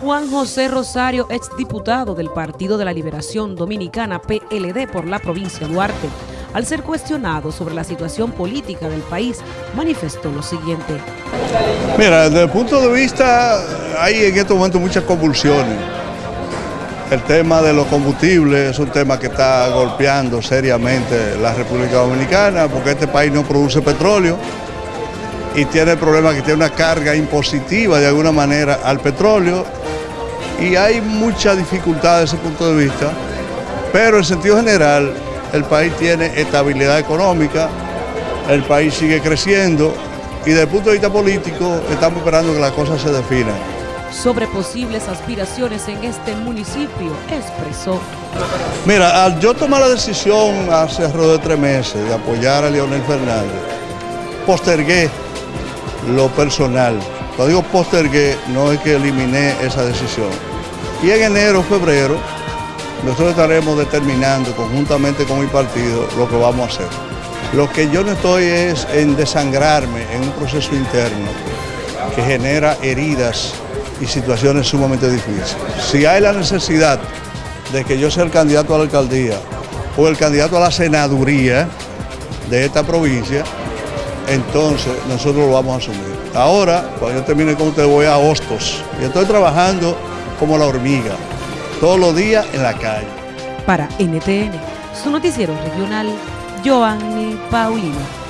Juan José Rosario, exdiputado del Partido de la Liberación Dominicana PLD por la provincia de Duarte, al ser cuestionado sobre la situación política del país, manifestó lo siguiente. Mira, desde el punto de vista, hay en este momento muchas convulsiones. El tema de los combustibles es un tema que está golpeando seriamente la República Dominicana porque este país no produce petróleo y tiene el problema que tiene una carga impositiva de alguna manera al petróleo y hay mucha dificultad desde ese punto de vista, pero en sentido general el país tiene estabilidad económica, el país sigue creciendo y desde el punto de vista político estamos esperando que las cosas se definan. Sobre posibles aspiraciones en este municipio, expresó. Mira, al yo tomar la decisión hace alrededor de tres meses de apoyar a Leonel Fernández, postergué lo personal. Cuando digo postergué, no es que eliminé esa decisión. Y en enero, febrero, nosotros estaremos determinando conjuntamente con mi partido lo que vamos a hacer. Lo que yo no estoy es en desangrarme en un proceso interno que genera heridas y situaciones sumamente difíciles. Si hay la necesidad de que yo sea el candidato a la alcaldía o el candidato a la senaduría de esta provincia, entonces nosotros lo vamos a asumir. Ahora, cuando yo termine con usted, voy a Hostos y estoy trabajando como la hormiga, todos los días en la calle. Para NTN, su noticiero regional, Joanny Paulino.